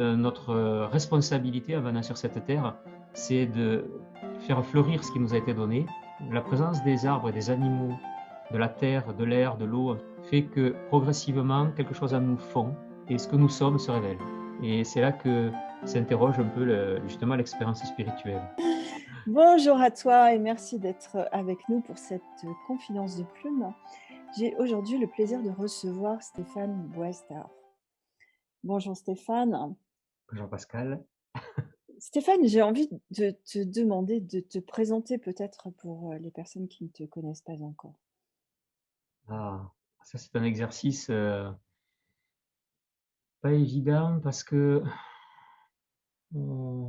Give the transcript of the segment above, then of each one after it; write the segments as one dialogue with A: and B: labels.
A: euh, notre responsabilité en venant sur cette terre, c'est de faire fleurir ce qui nous a été donné. La présence des arbres et des animaux, de la terre, de l'air, de l'eau, fait que progressivement, quelque chose en nous fond et ce que nous sommes se révèle. Et c'est là que s'interroge un peu justement l'expérience spirituelle.
B: Bonjour à toi et merci d'être avec nous pour cette confidence de plume. J'ai aujourd'hui le plaisir de recevoir Stéphane Boester. Bonjour Stéphane.
A: Bonjour Pascal.
B: Stéphane, j'ai envie de te demander de te présenter peut-être pour les personnes qui ne te connaissent pas encore.
A: Ah, ça c'est un exercice euh, pas évident parce que euh,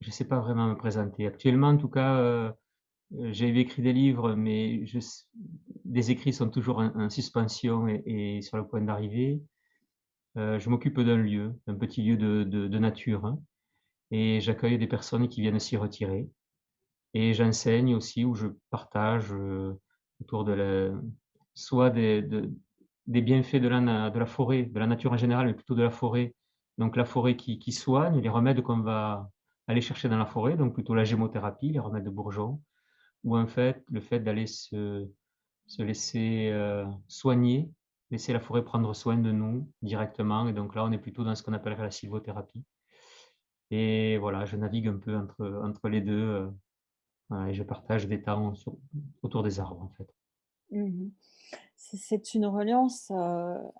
A: je ne sais pas vraiment me présenter. Actuellement, en tout cas, euh, j'ai écrit des livres, mais je, des écrits sont toujours en, suspension et, sur le point d'arriver. Euh, je m'occupe d'un lieu, d'un petit lieu de, nature, hein, et j'accueille des personnes qui viennent s'y retirer. Et j'enseigne aussi, où je partage autour de la, soit des, bienfaits de la, forêt, de la nature en général, mais plutôt de la forêt. Donc la forêt qui, soigne, les remèdes qu'on va aller chercher dans la forêt, donc plutôt la gémothérapie, les remèdes de bourgeon, ou en fait le fait d'aller se, se laisser euh, soigner, laisser la forêt prendre soin de nous directement. Et donc là, on est plutôt dans ce qu'on appellerait la sylvothérapie. Et voilà, je navigue un peu entre, entre les deux euh, et je partage des temps autour des arbres en fait.
B: Mmh c'est une reliance,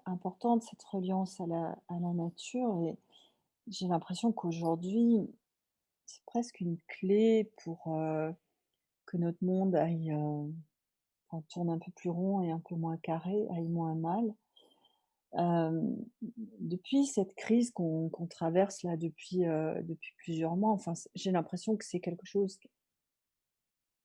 B: importante, cette reliance à la à la nature et j'ai l'impression qu'aujourd'hui, c'est presque une clé pour, que notre monde aille, tourne un peu plus rond et un peu moins carré, aille moins mal. depuis cette crise qu'on traverse là depuis, depuis plusieurs mois, enfin j'ai l'impression que c'est quelque chose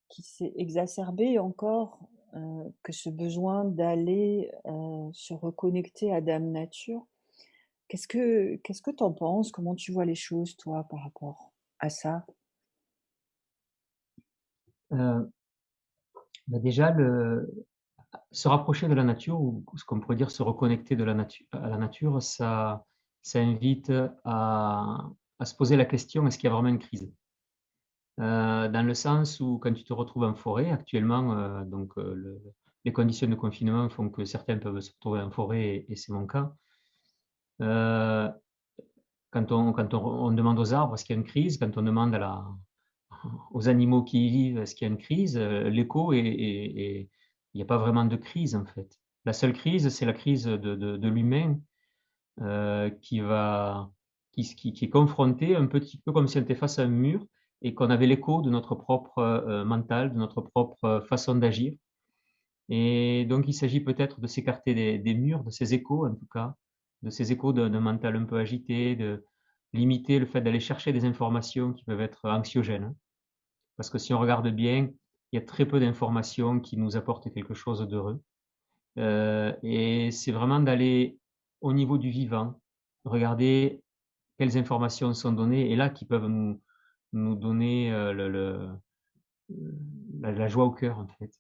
B: qui s'est exacerbé encore euh, que ce besoin d'aller euh, se reconnecter à Dame Nature. Qu'est-ce que qu'est-ce que penses? Comment tu vois les choses, toi, par rapport à ça?
A: Euh, bah, Déjà, se rapprocher de la nature, ou ce qu'on pourrait dire se reconnecter de la nature, à la nature, ça, invite à, se poser la question est-ce qu'il y a vraiment une crise? Euh, dans le sens où quand tu te retrouves en forêt, actuellement, euh, donc, euh, les conditions de confinement font que certains peuvent se retrouver en forêt et, c'est mon cas. quand on, on, demande aux arbres est-ce qu'il y a une crise, quand on demande à la, aux animaux qui y vivent est-ce qu'il y a une crise, l'écho est, il n'y a pas vraiment de crise en fait. La seule crise, c'est la crise de, l'humain qui va, qui, est confronté un petit peu comme si on était face à un mur et qu'on avait l'écho de notre propre euh, mental, de notre propre euh, façon d'agir. Et donc, il s'agit peut-être de s'écarter des, murs, de ces échos en tout cas, de ces échos d'un mental un peu agité, de limiter le fait d'aller chercher des informations qui peuvent être anxiogènes. Parce que si on regarde bien, il y a très peu d'informations qui nous apportent quelque chose d'heureux. Euh, et c'est vraiment d'aller au niveau du vivant, regarder quelles informations sont données et là qui peuvent nous, nous donner le, la, joie au cœur, en fait.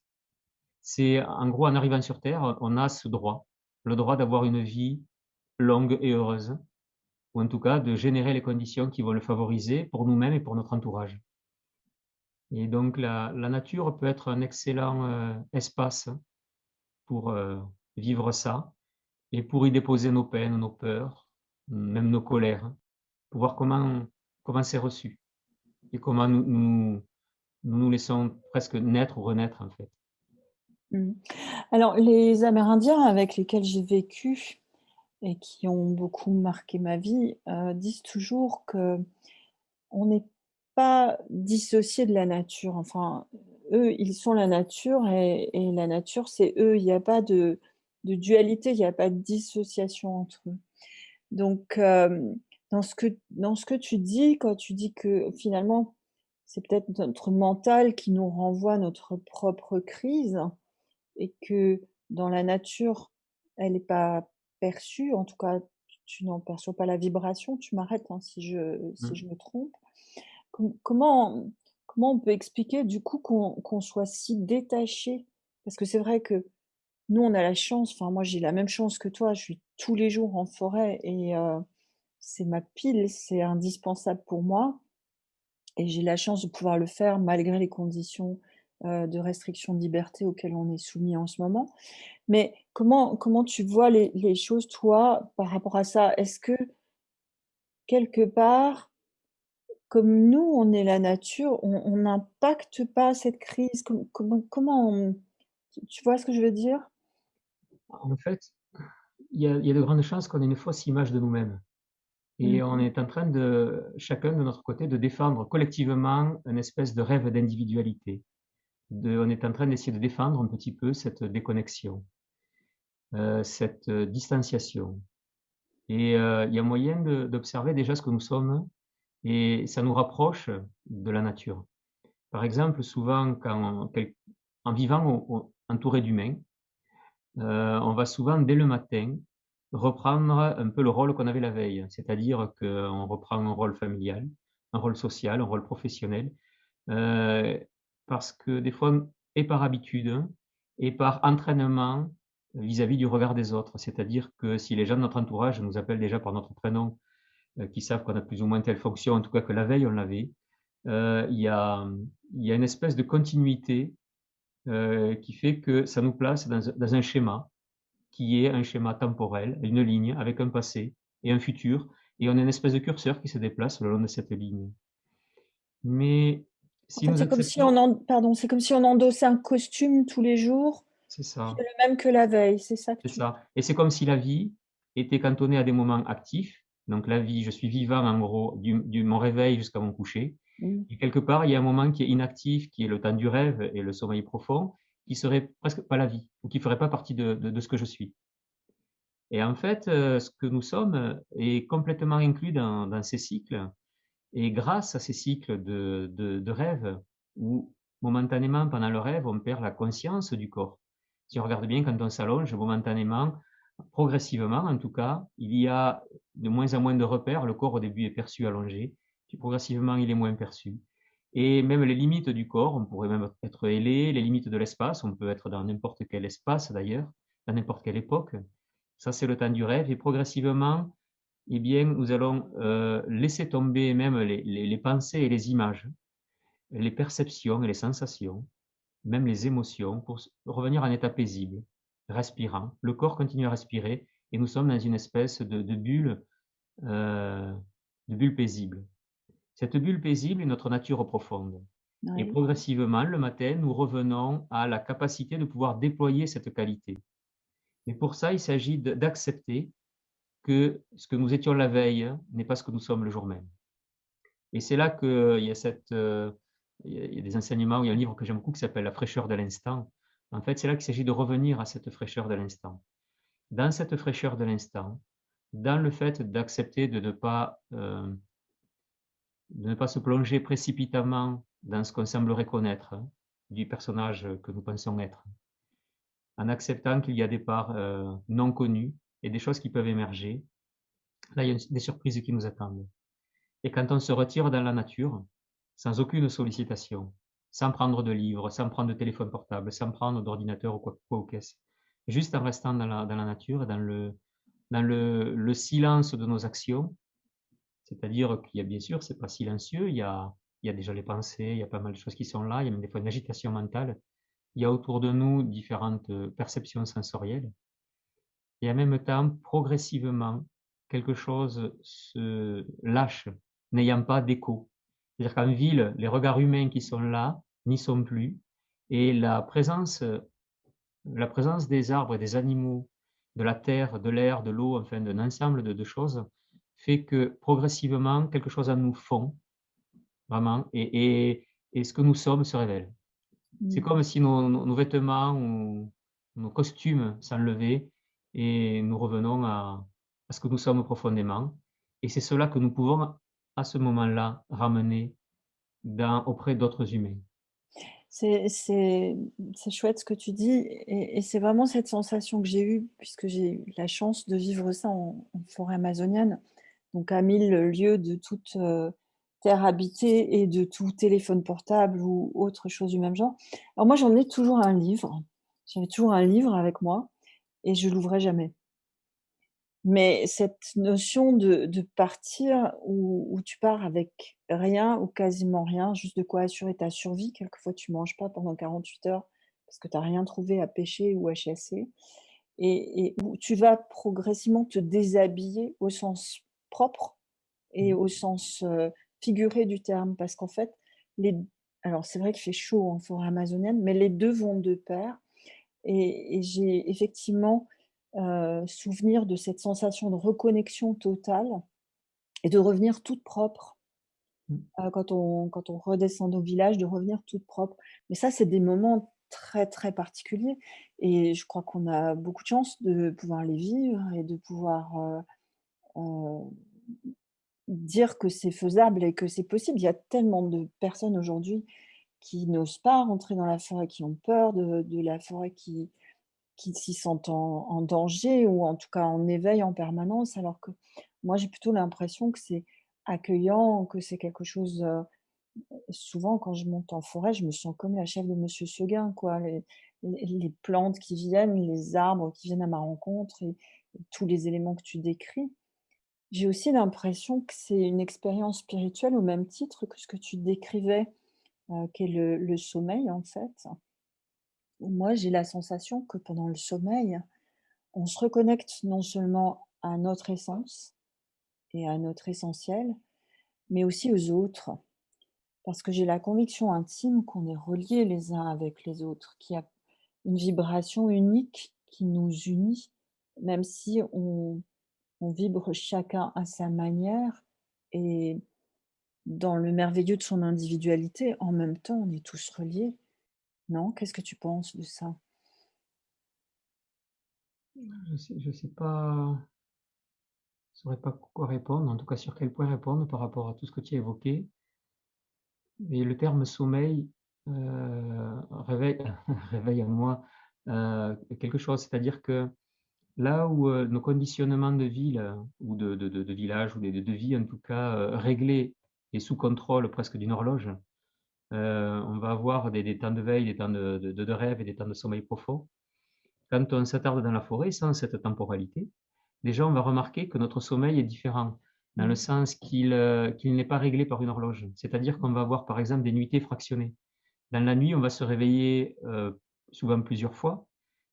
A: C'est, en gros, en arrivant sur Terre, on a ce droit, le droit d'avoir une vie longue et heureuse, ou en tout cas de générer les conditions qui vont le favoriser pour nous-mêmes et pour notre entourage. Et donc la, nature peut être un excellent espace pour vivre ça et pour y déposer nos peines, nos peurs, même nos colères, pour voir comment comment c'est reçu et comment nous, nous nous, laissons presque naître ou renaître en fait.
B: Mmh. Alors les Amérindiens avec lesquels j'ai vécu et qui ont beaucoup marqué ma vie euh, disent toujours que on n'est pas dissocié de la nature. Enfin, eux, ils sont la nature et, et la nature, c'est eux. Il n'y a pas de, de dualité, il n'y a pas de dissociation entre eux. Donc, euh, dans ce que dans ce que tu dis, quand tu dis que finalement, c'est peut-être notre mental qui nous renvoie notre propre crise et que dans la nature, elle n'est pas perçue, en tout cas, tu n'en perçois pas la vibration, tu m'arrêtes hein, si je si mmh. je me trompe. Comment on peut expliquer du coup qu'on soit si détaché? Parce que c'est vrai que nous, on a la chance, enfin moi j'ai la même chance que toi, je suis tous les jours en forêt et c'est ma pile, c'est indispensable pour moi et j'ai la chance de pouvoir le faire malgré les conditions, heu, de restriction de liberté auxquelles on est soumis en ce moment. Mais comment comment tu vois les choses toi par rapport à ça? Est-ce que quelque part, comme nous, on est la nature, on on n'impacte pas cette crise? Com comment comment on tu tu vois ce que je veux dire?
A: En fait, il y a il y a de grandes chances qu'on ait une fausse image de nous-mêmes et on
B: Mmh
A: est en train de, chacun de notre côté, de défendre collectivement une espèce de rêve d'individualité. De on est en train d'essayer de défendre un petit peu cette déconnexion, heu, cette, heu, distanciation et heu, il y a moyen de d'observer déjà ce que nous sommes et ça nous rapproche de la nature. Par exemple, souvent quand en vivant entouré d'humains, heu, on va souvent dès le matin reprendre un peu le rôle qu'on avait la veille. C'est-à-dire qu'on reprend un rôle familial, un rôle social, un rôle professionnel, heu, parce que des fois et par habitude et par entraînement vis-à-vis du regard des autres. C'est-à-dire que si les gens de notre entourage nous appellent déjà par notre prénom, heu, qu'ils savent qu'on a plus ou moins telle fonction, en tout cas que la veille on l'avait, heu, il y a, il y a une espèce de continuité, heu, qui fait que ça nous place dans un dans un schéma, qui est un schéma temporel, une ligne avec un passé et un futur et on a une espèce de curseur qui se déplace le long de cette ligne. Mais
B: En fait, c'est comme si on en pardon, c'est comme si on endossait un costume tous les jours,
A: c'est
B: qui
A: ça.
B: le même que la veille, c'est ça
A: C'est
B: tu
A: ça et c'est comme si la vie était cantonnée à des moments actifs. Donc la vie, je suis vivant en gros du du mon réveil jusqu'à mon coucher.
B: Mmh,
A: et quelque part, il y a un moment qui est inactif, qui est le temps du rêve et le sommeil profond, qui serait presque pas la vie ou qui ferait pas partie de de de ce que je suis. Et en fait, heu, ce que nous sommes, heu, est complètement inclus dans dans ces cycles. Et grâce à ces cycles de de de rêve où momentanément pendant le rêve, on perd la conscience du corps. Si on regarde bien quand on s'allonge momentanément, progressivement en tout cas, il y a de moins en moins de repères. Le corps au début est perçu allongé, puis progressivement il est moins perçu. Et même les limites du corps, on pourrait même être ailé, les limites de l'espace, on peut être dans n'importe quel espace d'ailleurs, à n'importe quelle époque. Ça c'est le temps du rêve. Et progressivement eh bien, nous allons, heu, laisser tomber même les les pensées et les images, les perceptions et les sensations, même les émotions pour revenir en état paisible, respirant. Le corps continue à respirer et nous sommes dans une espèce de de bulle, heu, de bulle paisible. Cette bulle paisible est notre nature profonde et progressivement, le matin, nous revenons à la capacité de pouvoir déployer cette qualité. Mais pour ça, il s'agit d'accepter que ce que nous étions la veille n'est pas ce que nous sommes le jour même. Et c'est là qu'il y a cette, heu, il y a il y a des enseignements, il y a un livre que j'aime beaucoup qui s'appelle «La fraîcheur de l'instant». En fait, c'est là qu'il s'agit de revenir à cette fraîcheur de l'instant. Dans cette fraîcheur de l'instant, dans le fait d'accepter de ne pas, heu, de ne pas se plonger précipitamment dans ce qu'on semblerait connaître, hein, du personnage que nous pensons être. En acceptant qu'il y a des parts, heu, non connues et des choses qui peuvent émerger. Là, il y a des surprises qui nous attendent. Et quand on se retire dans la nature, sans aucune sollicitation, sans prendre de livres, sans prendre de téléphone portable, sans prendre d'ordinateur ou quoi quoi ou qu'est-ce, juste en restant dans la nature, dans le silence de nos actions, c'est-à-dire qu'il y a bien sûr, c'est pas silencieux, il y a il y a déjà les pensées, il y a pas mal de choses qui sont là, il y a même des fois une agitation mentale. Il y a autour de nous différentes, heu, perceptions sensorielles et en même temps, progressivement, quelque chose se lâche, n'ayant pas d'écho. C'est-à-dire qu'en ville, les regards humains qui sont là n'y sont plus et la présence, la présence des arbres et des animaux, de la terre, de l'air, de l'eau, enfin d'un ensemble de de choses, fait que progressivement quelque chose en nous fond, vraiment et et et ce que nous sommes se révèle. C'est
B: Mmh.
A: comme si nos vêtements ou nos costumes s'enlevaient et nous revenons à à ce que nous sommes profondément et c'est cela que nous pouvons, à ce moment-là, ramener auprès d'autres humains.
B: C'est chouette ce que tu dis et c'est vraiment cette sensation que j'ai eue puisque j'ai eu la chance de vivre ça en forêt amazonienne, donc à 1000 lieues de toute, heu, terre habitée et de tout téléphone portable ou autre chose du même genre. Alors moi, j'emmenais toujours un livre, j'avais toujours un livre avec moi et je l'ouvrais jamais. Mais cette notion de de partir où où tu pars avec rien ou quasiment rien, juste de quoi assurer ta survie, quelquefois tu manges pas pendant 48 heures parce que tu as rien trouvé à pêcher ou à chasser et et où tu vas progressivement te déshabiller au sens propre et
A: Mmh.
B: au sens, figuré du terme. Parce qu'en fait, les alors c'est vrai qu'il fait chaud en forêt amazonienne, mais les 2 vont de pair et et j'ai effectivement, heu, souvenir de cette sensation de reconnexion totale et de revenir toute propre,
A: Mmh.
B: heu, quand on quand on redescend au village, de revenir toute propre. Mais ça, c'est des moments très, très particuliers et je crois qu'on a beaucoup de chance de pouvoir les vivre et de pouvoir, heu, dire que c'est faisable et que c'est possible. Il y a tellement de personnes aujourd'hui qui n'osent pas rentrer dans la forêt, qui ont peur de de la forêt, qui qui s'y sentent en danger ou en tout cas en éveil en permanence, alors que moi j'ai plutôt l'impression que c'est accueillant, que c'est quelque chose, heu souvent quand je monte en forêt, je me sens comme la chef de Monsieur Seguin quoi, les plantes qui viennent, les arbres qui viennent à ma rencontre et tous les éléments que tu décris. J'ai aussi l'impression que c'est une expérience spirituelle au même titre que ce que tu décrivais, heu, qu'est le le sommeil en fait. Moi, j'ai la sensation que pendant le sommeil, on se reconnecte non seulement à notre essence et à notre essentiel, mais aussi aux autres. Parce que j'ai la conviction intime qu'on est reliés les uns avec les autres, qu'il y a une vibration unique qui nous unit, même si on vibre chacun à sa manière et dans le merveilleux de son individualité, en même temps, on est tous reliés. Non? Qu'est-ce que tu penses de ça?
A: Je sais je sais pas je saurais pas quoi répondre, en tout cas sur quel point répondre par rapport à tout ce que tu as évoqué. Mais le terme sommeil, heu, réveille réveille en moi, heu, quelque chose. C'est-à-dire que là où, heu, nos conditionnements de ville, ou de de village ou de vie en tout cas, heu, réglés et sous contrôle presque d'une horloge, heu, on va avoir des temps de veille, des temps de de rêve et des temps de sommeil profond. Quand on s'attarde dans la forêt sans cette temporalité, déjà on va remarquer que notre sommeil est différent, dans le sens qu'il, heu, qu'il n'est pas réglé par une horloge. C'est-à-dire qu'on va avoir par exemple des nuitées fractionnées. Dans la nuit, on va se réveiller, heu, souvent plusieurs fois,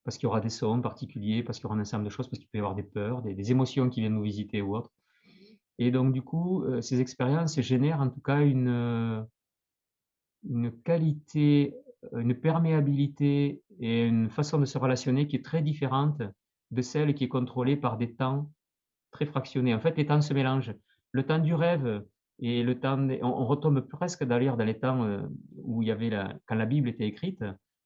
A: parce qu'il y aura des sons particuliers, parce qu'il y aura un ensemble de choses, parce qu'il peut y avoir des peurs, des des émotions qui viennent nous visiter ou autres et donc du coup, ces expériences génèrent en tout cas une, une qualité, heu, une perméabilité et une façon de se relationner qui est très différente de celle qui est contrôlée par des temps très fractionnés. En fait, les temps se mélangent. Le temps du rêve et le temps on retombe presque d'ailleurs dans les temps, heu, où il y avait la quand la Bible était écrite.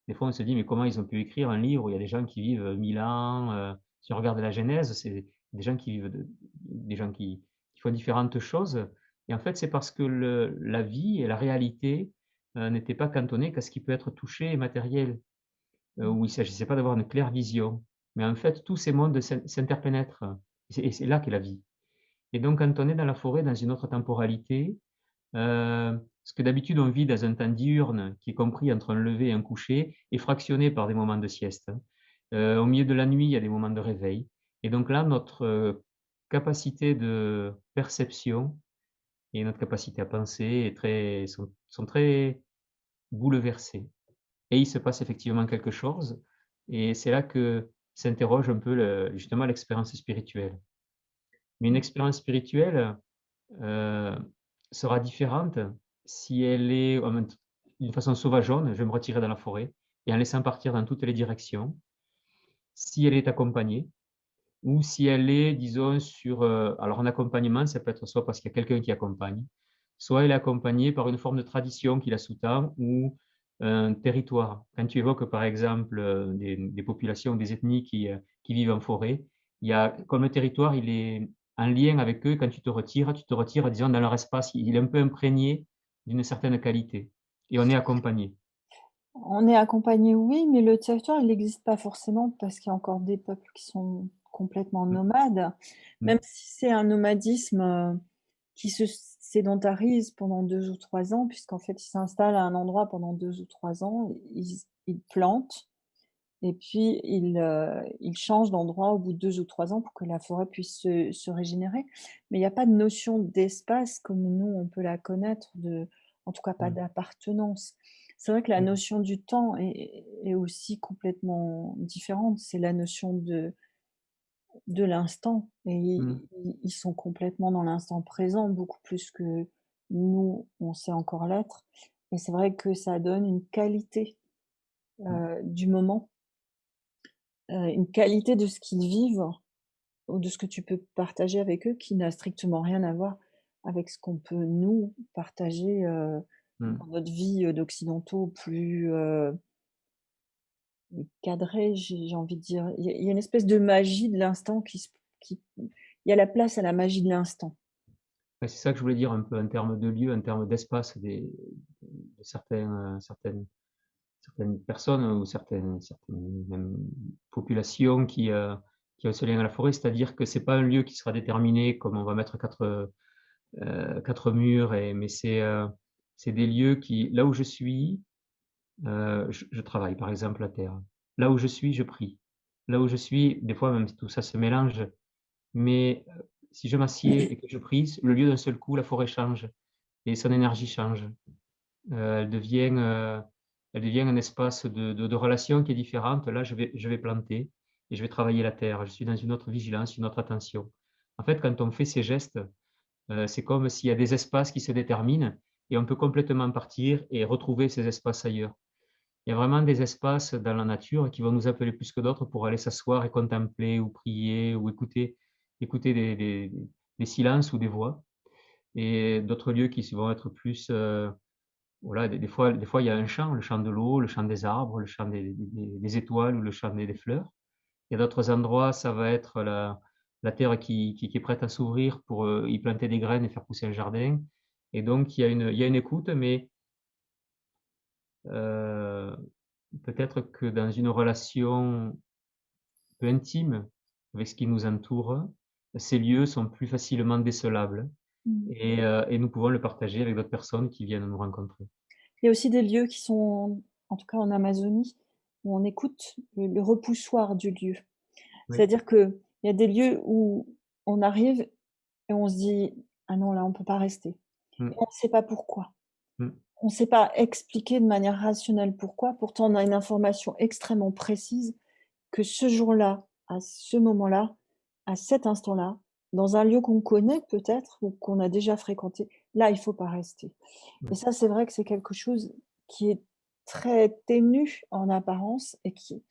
A: Des fois, on se dit: «Mais comment ils ont pu écrire un livre où il y a des gens qui vivent, 1000 ans?» heu, si on regarde la Genèse, c'est des gens qui vivent de des gens qui font différentes choses et en fait, c'est parce que la vie et la réalité, heu, n'étaient pas cantonnées qu'à ce qui peut être touché et matériel, heu,
B: Mmh.
A: où il s'agissait pas d'avoir une claire vision. Mais en fait, tous ces mondes s'in s'interpénètrent et c'est là qu'est la vie. Et donc quand on est dans la forêt, dans une autre temporalité, heu, ce que d'habitude on vit dans un temps diurne qui est compris entre un lever et un coucher, est fractionné par des moments de sieste, hein. Au milieu de la nuit, il y a des moments de réveil et donc là, notre, capacité de perception et notre capacité à penser est très sont très bouleversées et il se passe effectivement quelque chose et c'est là que s'interroge un peu justement l'expérience spirituelle. Mais une expérience spirituelle, heu, sera différente si elle est d'une façon sauvageonne, je vais me retirer dans la forêt et en laissant partir dans toutes les directions. Si elle est accompagnée ou si elle est, disons, sur, heu alors un accompagnement, ça peut être soit parce qu'il y a quelqu'un qui accompagne, soit elle est accompagnée par une forme de tradition qui la sous-tend ou un territoire. Quand tu évoques, par exemple, heu, des des populations, des ethnies qui, heu, qui vivent en forêt, il y a comme le territoire, il est en lien avec eux, quand tu te retires, tu te retires, disons, dans leur espace. Il est un peu imprégné d'une certaine qualité et on est accompagné.
B: On est accompagné, oui, mais le territoire, il n'existe pas forcément parce qu'il y a encore des peuples qui sont complètement
A: Mmh,
B: nomades.
A: mmh,
B: Même si c'est un nomadisme, heu, qui se sédentarise pendant 2 ou 3 ans, puisqu'en fait, ils s'installent à un endroit pendant 2 ou 3 ans, ils ils plantent, et puis ils, heu, ils changent d'endroit au bout de 2 ou 3 ans pour que la forêt puisse se se régénérer. Mais il y a pas de notion d'espace comme nous on peut la connaître de en tout cas pas
A: Mmh.
B: d'appartenance. C'est vrai que la notion du temps est est aussi complètement différente. C'est la notion de de l'instant et
A: Mmh.
B: i ils sont complètement dans l'instant présent, beaucoup plus que nous, on sait encore l'être et c'est vrai que ça donne une qualité,
A: Mmh.
B: heu, du moment heu, une qualité de ce qu'ils vivent ou de ce que tu peux partager avec eux qui n'a strictement rien à voir avec ce qu'on peut nous partager, heu,
A: Mmh.
B: dans notre vie, heu, d'occidentaux plus, heu cadrés, j'ai envie de dire. Il y a une espèce de magie de l'instant qui qui il y a la place à la magie de l'instant.
A: C'est ça que je voulais dire un peu en termes de lieu, en termes d'espace des de heu, certaines certaines personnes ou certaines certaines populations qui, heu, qui ont ce lien à la forêt. C'est-à-dire que c'est pas un lieu qui sera déterminé comme on va mettre 4, heu heu, 4 murs et mais c'est, c'est des lieux qui là où je suis, heu, je travaille par exemple la terre. Là où je suis, je prie. Là où je suis, des fois même tout ça se mélange, mais, heu, si je m'assieds et que je prie, le lieu d'un seul coup, la forêt change et son énergie change. Heu, elle devient, elle devient un espace de de relation qui est différente. Là, je vais je vais planter et je vais travailler la terre. Je suis dans une autre vigilance, une autre attention. En fait, quand on fait ces gestes, c'est comme s'il y a des espaces qui se déterminent et on peut complètement partir et retrouver ces espaces ailleurs. Il y a vraiment des espaces dans la nature qui vont nous appeler plus que d'autres pour aller s'asseoir et contempler ou prier ou écouter écouter des silences ou des voix et d'autres lieux qui vont être plus, heu, voilà, des fois des fois il y a un chant, le chant de l'eau, le chant des arbres, le chant des étoiles ou le chant des fleurs. Il y a d'autres endroits, ça va être la terre qui est prête à s'ouvrir pour, heu, y planter des graines et faire pousser un jardin et donc y a une il y a une écoute mais heu, peut-être que dans une relation peu intime avec ce qui nous entoure, ces lieux sont plus facilement décelables
B: Mmh.
A: et heu et nous pouvons le partager avec d'autres personnes qui viennent nous rencontrer.
B: Il y a aussi des lieux qui sont, en tout cas en Amazonie, où on écoute le le repoussoir du lieu.
A: Oui.
B: C'est-à-dire qu'il y a des lieux où on arrive et on se dit: «Ah non, là, on peut pas rester»
A: Mmh.
B: on sait pas pourquoi.
A: Mmh.
B: On sait pas expliquer de manière rationnelle pourquoi, pourtant on a une information extrêmement précise que ce jour-là, à ce moment-là, à cet instant-là, dans un lieu qu'on connaît peut-être ou qu'on a déjà fréquenté, là, il faut pas rester. Et ça, c'est vrai que c'est quelque chose qui est très ténu en apparence et qui est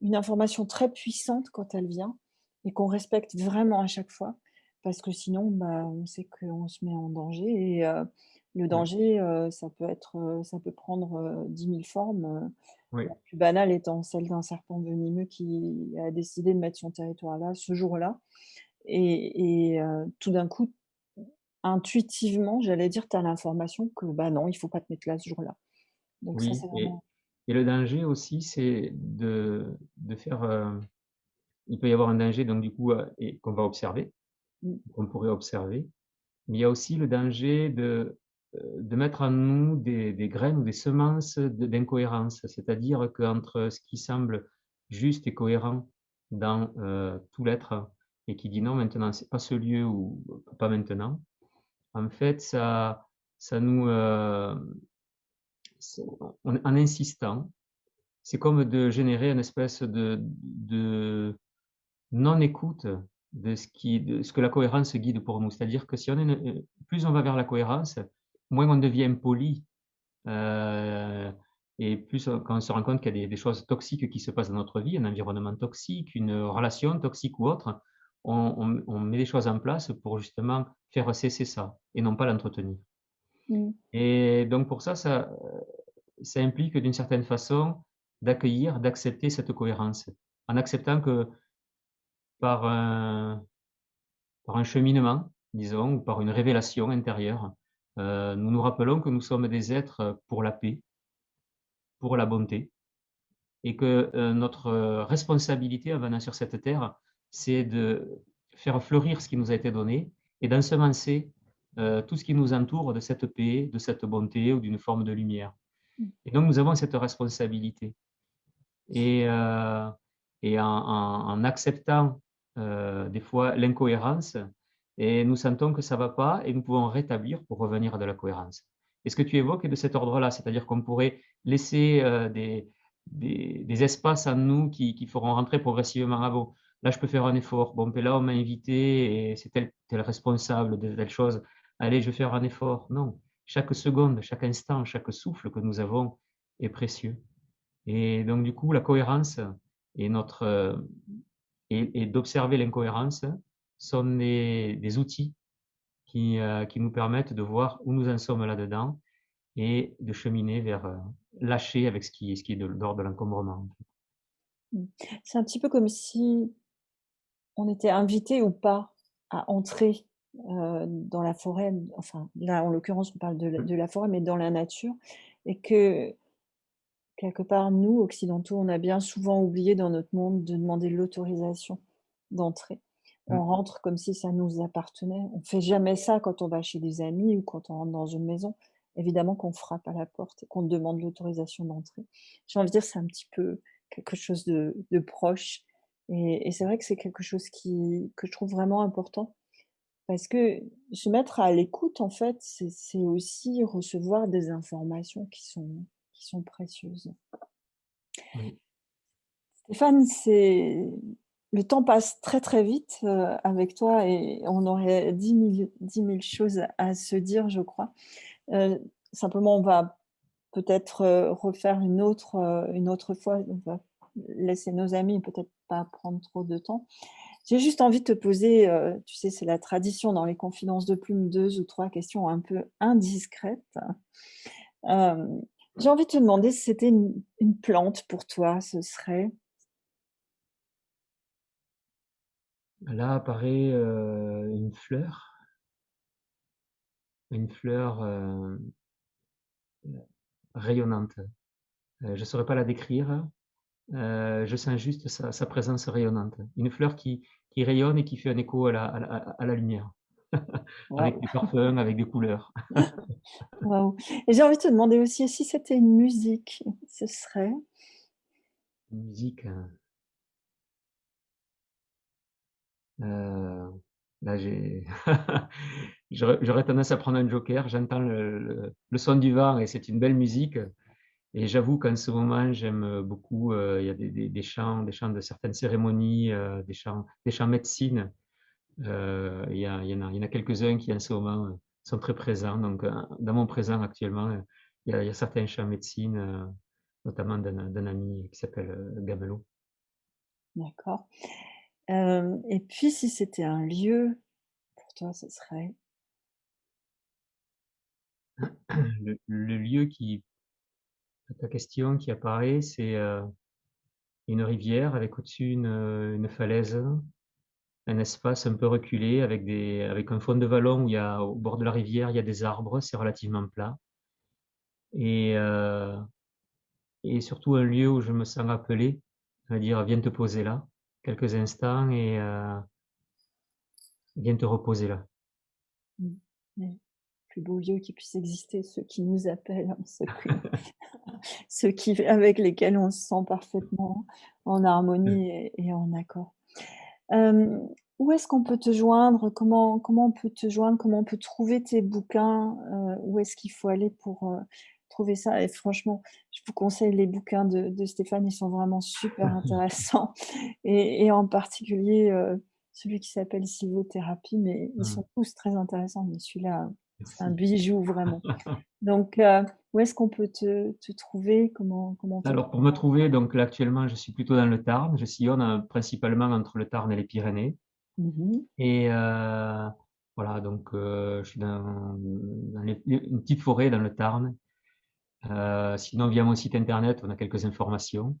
B: une information très puissante quand elle vient et qu'on respecte vraiment à chaque fois parce que sinon, bah, on sait qu'on se met en danger et heu, le danger, ça peut être, ça peut prendre, heu, 10 000 formes,
A: Oui.
B: la plus banale étant celle d'un serpent venimeux qui a décidé de mettre son territoire là, ce jour-là et et tout d'un coup, intuitivement, j'allais dire, tu as l'information que, bah, non, il faut pas te mettre là ce jour-là. Donc ça,
A: Oui
B: c'est
A: et
B: vraiment
A: et le danger aussi, c'est de de faire, il peut y avoir un danger donc du coup, et qu'on va observer,
B: Mmh.
A: qu'on pourrait observer, mais il y a aussi le danger de, de mettre en nous des graines ou des semences d'incohérence. C'est-à-dire qu'entre ce qui semble juste et cohérent dans, heu, tout l'être et qui dit: «Non, maintenant, c'est pas ce lieu» ou «Pas maintenant», en fait, ça ça nous, en insistant, c'est comme de générer une espèce de de non-écoute de ce de ce que la cohérence guide pour nous. C'est-à-dire que si on est plus on va vers la cohérence, moins on devient poli, heu et plus on quand on se rend compte qu'il y a des des choses toxiques qui se passent dans notre vie, un environnement toxique, une relation toxique ou autre, on on on met des choses en place pour justement faire cesser ça et non pas l'entretenir.
B: Mmh.
A: Et donc pour ça, ça, implique d'une certaine façon d'accueillir, d'accepter cette cohérence. En acceptant que par un par un cheminement, disons, ou par une révélation intérieure, heu, nous nous rappelons que nous sommes des êtres pour la paix pour la bonté et que, heu, notre responsabilité en venant sur cette terre, c'est de faire fleurir ce qui nous a été donné et d'ensemencer, tout ce qui nous entoure de cette paix, de cette bonté ou d'une forme de lumière
B: Mmh.
A: et donc nous avons cette responsabilité. et en en en acceptant, des fois l'incohérence et nous sentons que ça va pas et nous pouvons rétablir pour revenir à de la cohérence. Et ce que tu évoques est de cet ordre-là, c'est-à-dire qu'on pourrait laisser, heu, des des espaces en nous qui qui feront rentrer progressivement: «Ah bon, là je peux faire un effort. Bon, ben là on m'a invité et c'est tel responsable de telle chose. Allez, je vais faire un effort». Non, chaque seconde, chaque instant, chaque souffle que nous avons est précieux. Et donc du coup, la cohérence et notre, et et d'observer l'incohérence sont des des outils qui, heu, qui nous permettent de voir où nous en sommes là-dedans et de cheminer vers, heu, lâcher avec ce qui ce qui est de l'ordre de l'encombrement.
B: Mmh. C'est un petit peu comme si on était invité ou pas à entrer, heu, dans la forêt, enfin là en l'occurrence on parle de de la forêt, mais dans la nature et que quelque part nous occidentaux, on a bien souvent oublié dans notre monde de demander l'autorisation d'entrer. On
A: Mmh.
B: rentre comme si ça nous appartenait. On fait jamais ça quand on va chez des amis ou quand on rentre dans une maison. Évidemment qu'on frappe à la porte et qu'on demande l'autorisation d'entrer. J'ai envie de dire c'est un petit peu quelque chose de de proche et et c'est vrai que c'est quelque chose qui que je trouve vraiment important parce que se mettre à l'écoute en fait, c'est c'est aussi recevoir des informations qui sont qui sont précieuses.
A: Oui.
B: Stéphane, c'est le temps passe très, très vite, heu, avec toi et on aurait dix mille dix mille choses à se dire, je crois. Heu, simplement, on va peut-être, heu, refaire une autre, une autre fois. On va laisser nos amis peut-être pas prendre trop de temps. J'ai juste envie de te poser, tu sais, c'est la tradition dans les confidences de plume, 2 ou 3 questions un peu indiscrètes. J'ai envie de te demander si c'était une plante pour toi, ce serait?
A: Là apparaît, heu, une fleur une fleur, heu rayonnante. Heu, je ne saurais pas la décrire, heu, je sens juste sa sa présence rayonnante. Une fleur qui qui rayonne et qui fait un écho à la à la à à la lumière, avec des parfums, avec des couleurs.
B: Waouh et j'ai envie de te demander aussi si c'était une musique, ce serait?
A: Musique, heu heu, là j'aurais tendance à prendre un joker. J'entends le son du vent et c'est une belle musique et j'avoue qu'en ce moment j'aime, beaucoup, heu, il y a des chants des chants de certaines cérémonies, heu, des chants des médecine. Il y en a quelques-uns qui en ce moment, sont très présents donc dans mon présent actuellement, il y a il y a certains chants médecine, notamment d'un ami qui s'appelle, Gamelot.
B: D'accord. Et puis si c'était un lieu, pour toi, ce serait?
A: Le lieu qui ta question qui apparaît, c'est, heu, une rivière avec au-dessus une, heu, une falaise, un espace un peu reculé avec des avec un fond de vallon où il y a au bord de la rivière, il y a des arbres, c'est relativement plat et heu et surtout un lieu où je me sens appelé, à dire: «Viens te poser là, quelques instants et heu, viens te reposer là».
B: Mmh. Ouais. Plus beau lieu qui puisse exister, ceux qui nous appellent, ceux que ceux qui avec lesquels on se sent parfaitement en
A: Mmh.
B: harmonie et et en accord. Où est-ce qu'on peut te joindre? Comment comment on peut te joindre? Comment on peut trouver tes bouquins? Heu, où est-ce qu'il faut aller pour, heu, trouver ça? Et franchement, je vous conseille les bouquins de de Stéphane, ils sont vraiment super intéressants et et en particulier, heu, celui qui s'appelle Sylvothérapie, mais ils
A: Mmh.
B: sont tous très intéressants, mais celui-là, c'est un bijou vraiment. Donc heu, où est-ce qu'on peut te te trouver? Comment
A: Alors pour me trouver, donc là actuellement je suis plutôt dans le Tarn, je sillonne, heu, principalement entre le Tarn et les Pyrénées
B: mmh mh.
A: et voilà donc je suis dans dans les une petite forêt dans le Tarn. Heu, sinon via mon site internet, on a quelques informations.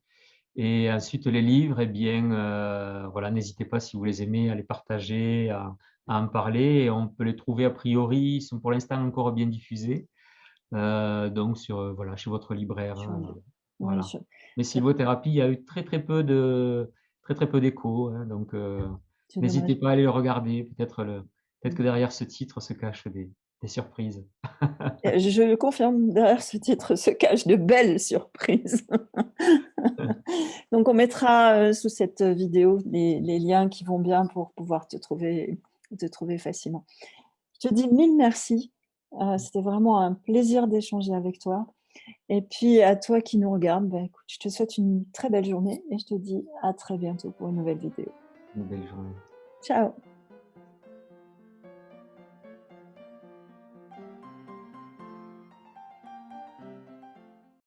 A: Et ensuite les livres et bien, heu, voilà, n'hésitez pas si vous les aimez à les partager, à à en parler. Et on peut les trouver a priori, ils sont pour l'instant encore bien diffusés, heu, donc sur, voilà, chez votre libraire,
B: oui,
A: voilà. Mais sylvothérapie, il y a eu très, très peu de très, très peu d'échos, hein, donc n'hésitez pas à aller le regarder, peut-être le
B: Mmh.
A: que derrière ce titre se cachent des Des surprises.
B: Je le confirme, derrière ce titre se cachent de belles surprises. Donc on mettra, heu, sous cette vidéo les les liens qui vont bien pour pouvoir te trouver te trouver facilement. Je te dis mille merci, heu, c'était vraiment un plaisir d'échanger avec toi et puis à toi qui nous regarde, bah, écoute, je te souhaite une très belle journée et je te dis à très bientôt pour une nouvelle vidéo.
A: Une belle journée.
B: Ciao.